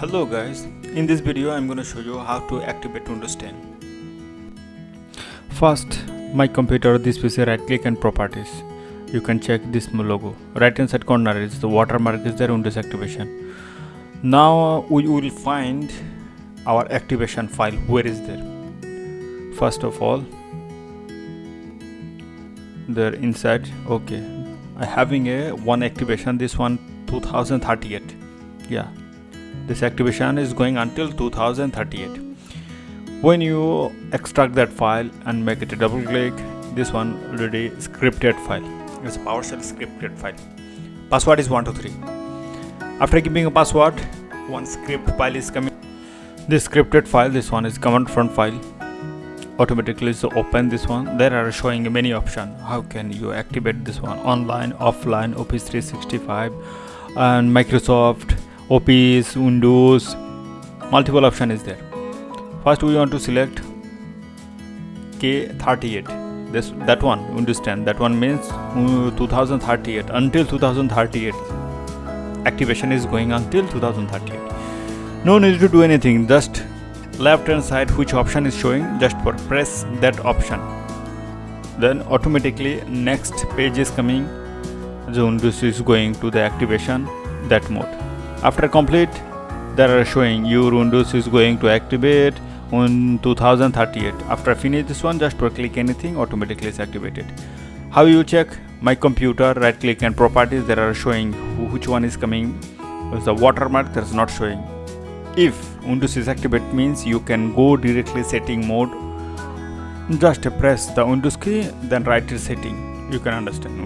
Hello guys, in this video I'm going to show you how to activate Windows 10. First, my computer, this PC, right click and properties. You can check this logo. Right hand side corner is the watermark is there Windows activation. Now we will find our activation file. Where is there? First of all, there inside. Okay, I having a one activation. This one 2038. Yeah, this activation is going until 2038 when you extract that file and make it a double click this one already scripted file. It's a PowerShell scripted file. Password is 123 after giving a password one script file is coming. This scripted file this one is command prompt file. Automatically so open this one. There are showing many options. How can you activate this one? Online offline office 365 and microsoft office windows multiple option is there. First we want to select k38 this that one understand that one means uh, 2038 until 2038 activation is going until 2038 no need to do anything just left hand side which option is showing just for press that option. Then automatically next page is coming. The windows is going to the activation that mode after complete there are showing your windows is going to activate on 2038 after finish this one just click anything automatically is activated. How you check? My computer right click and properties there are showing which one is coming. There's a watermark that's not showing. If windows is activated means you can go directly setting mode. Just press the windows key then write setting. You can understand